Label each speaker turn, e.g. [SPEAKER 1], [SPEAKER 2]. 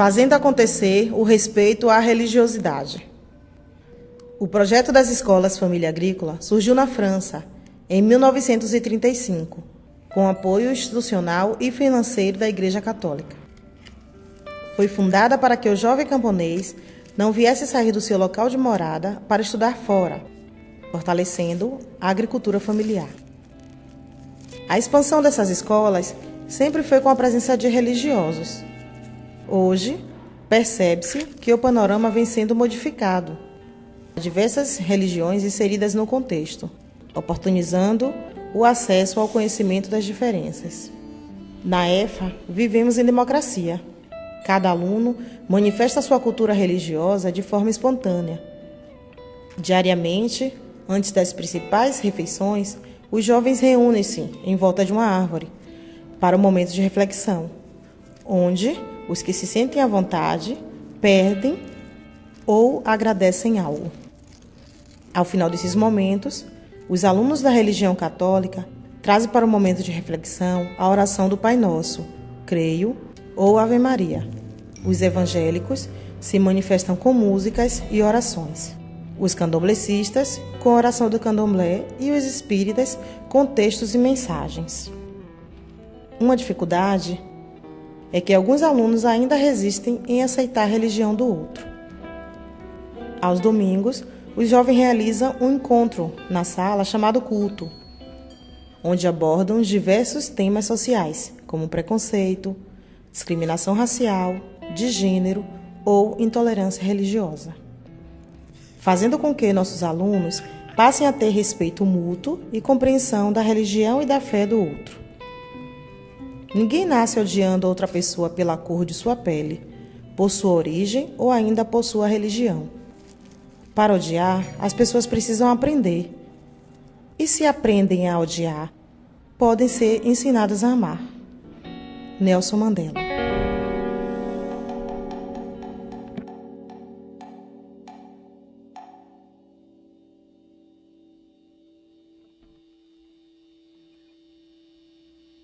[SPEAKER 1] fazendo acontecer o respeito à religiosidade. O projeto das escolas Família Agrícola surgiu na França em 1935, com apoio institucional e financeiro da Igreja Católica. Foi fundada para que o jovem camponês não viesse sair do seu local de morada para estudar fora, fortalecendo a agricultura familiar. A expansão dessas escolas sempre foi com a presença de religiosos. Hoje, percebe-se que o panorama vem sendo modificado. Diversas religiões inseridas no contexto, oportunizando o acesso ao conhecimento das diferenças. Na EFA, vivemos em democracia. Cada aluno manifesta sua cultura religiosa de forma espontânea. Diariamente, antes das principais refeições, os jovens reúnem-se em volta de uma árvore para um momento de reflexão, onde os que se sentem à vontade perdem ou agradecem algo. Ao final desses momentos, os alunos da religião católica trazem para o momento de reflexão a oração do Pai Nosso, creio, ou Ave Maria. Os evangélicos se manifestam com músicas e orações. Os candomblecistas com a oração do candomblé e os espíritas com textos e mensagens. Uma dificuldade é que alguns alunos ainda resistem em aceitar a religião do outro. Aos domingos, os jovens realizam um encontro na sala chamado culto, onde abordam diversos temas sociais, como preconceito, discriminação racial, de gênero ou intolerância religiosa, fazendo com que nossos alunos passem a ter respeito mútuo e compreensão da religião e da fé do outro. Ninguém nasce odiando outra pessoa pela cor de sua pele, por sua origem ou ainda por sua religião. Para odiar, as pessoas precisam aprender. E se aprendem a odiar, podem ser ensinadas a amar. Nelson Mandela